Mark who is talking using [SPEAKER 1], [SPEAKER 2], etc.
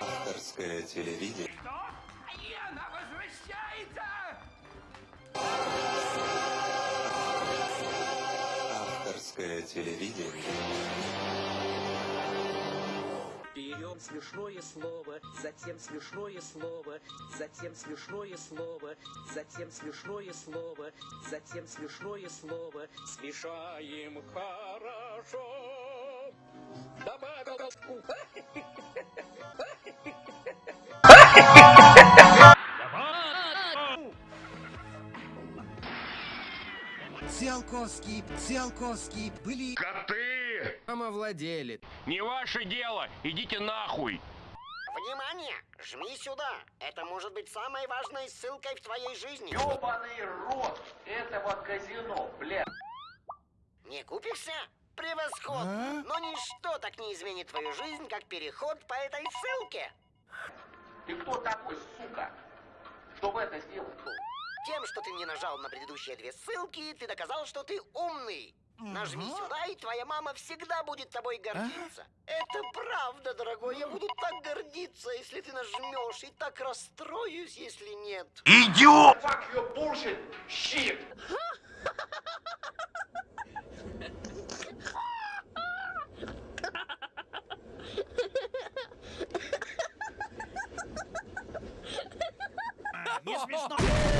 [SPEAKER 1] Авторское телевидение.
[SPEAKER 2] Что? И она возвращается!
[SPEAKER 1] Авторское телевидение.
[SPEAKER 3] Берем смешное слово, затем смешное слово, затем смешное слово, затем смешное слово, затем смешное слово. Смешаем хорошо.
[SPEAKER 4] Циолковский, Циолковский, были
[SPEAKER 5] Коты!
[SPEAKER 4] домовладелец.
[SPEAKER 5] Не ваше дело! Идите нахуй!
[SPEAKER 6] Внимание! Жми сюда! Это может быть самой важной ссылкой в твоей жизни.
[SPEAKER 2] Ёбаный рот этого казино, бля.
[SPEAKER 6] Не купишься? Превосходно! Но ничто так не изменит твою жизнь, как переход по этой ссылке.
[SPEAKER 2] Ты кто такой, сука? Чтобы это сделать?
[SPEAKER 6] Тем, что ты не нажал на предыдущие две ссылки, ты доказал, что ты умный. Нажми сюда, и твоя мама всегда будет тобой гордиться. Это правда, дорогой. Я буду так гордиться, если ты нажмешь, и так расстроюсь, если нет.
[SPEAKER 5] Идиот!
[SPEAKER 2] Fuck your bullshit, shit!
[SPEAKER 4] Isso, bicho, não...